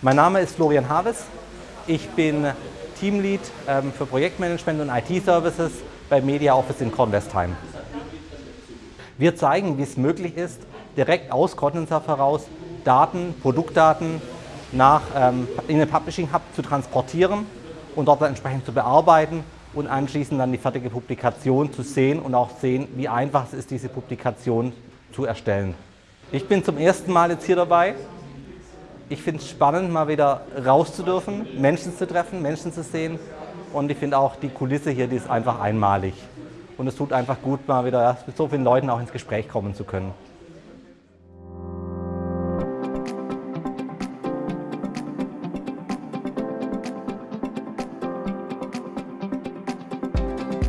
Mein Name ist Florian Haves. Ich bin Teamlead ähm, für Projektmanagement und IT-Services bei Media Office in Kornwestheim. Wir zeigen, wie es möglich ist, direkt aus Condenser heraus Daten, Produktdaten nach, ähm, in den Publishing Hub zu transportieren und dort dann entsprechend zu bearbeiten und anschließend dann die fertige Publikation zu sehen und auch sehen, wie einfach es ist, diese Publikation zu erstellen. Ich bin zum ersten Mal jetzt hier dabei. Ich finde es spannend, mal wieder raus zu dürfen, Menschen zu treffen, Menschen zu sehen und ich finde auch die Kulisse hier, die ist einfach einmalig. Und es tut einfach gut, mal wieder mit so vielen Leuten auch ins Gespräch kommen zu können.